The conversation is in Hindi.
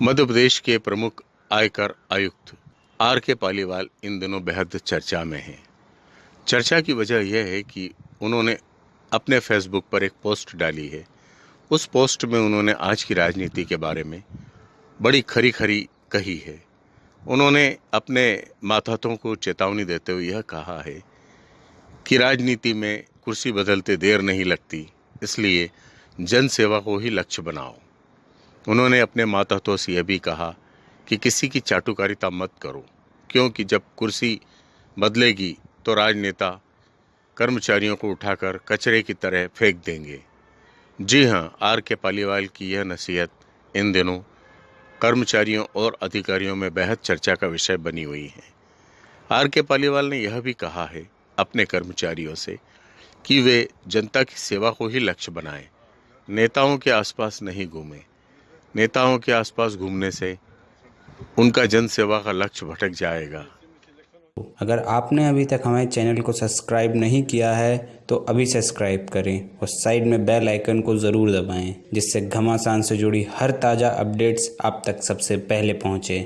मध्य प्रदेश के प्रमुख आयकर आयुक्त आर के पालीवाल इन दिनों बेहद चर्चा में हैं। चर्चा की वजह यह है कि उन्होंने अपने फेसबुक पर एक पोस्ट डाली है। उस पोस्ट में उन्होंने आज की राजनीति के बारे में बड़ी खरी खरी कही है। उन्होंने अपने माथातों को चेतावनी देते हुए यह कहा है कि राजनीति में कुर्सी बदलते देर नहीं लगती, इसलिए जनसेवा को ही लक्ष्य बनाओ। उन्होंने अपने मातहतों से यह भी कहा कि किसी की चाटुकारिता मत करो, क्योंकि जब कुर्सी बदलेगी तो राजनेता कर्मचारियों को उठाकर कचरे की तरह फेंक देंगे। जी हाँ, आर के पालीवाल की यह नसीहत इन दिनों कर्मचारियों और अधिकारियों में बेहद चर्चा का विषय बनी हुई है। आर के पालीवाल ने यह भी कहा है अपने कर्मचारियों से कि वे जनता की सेवा को ही लक्ष्य बनाएँ, नेताओं के आसपास नहीं घूमें। नेताओं के आसपास घूमने से उनका जन सेवा का लक्ष्य भटक जाएगा। अगर आपने अभी तक हमारे चैनल को सब्सक्राइब नहीं किया है तो अभी सब्सक्राइब करें और साइड में बेल आइकन को ज़रूर दबाएँ, जिससे घमासान से जुड़ी हर ताज़ा अपडेट्स आप तक सबसे पहले पहुँचे।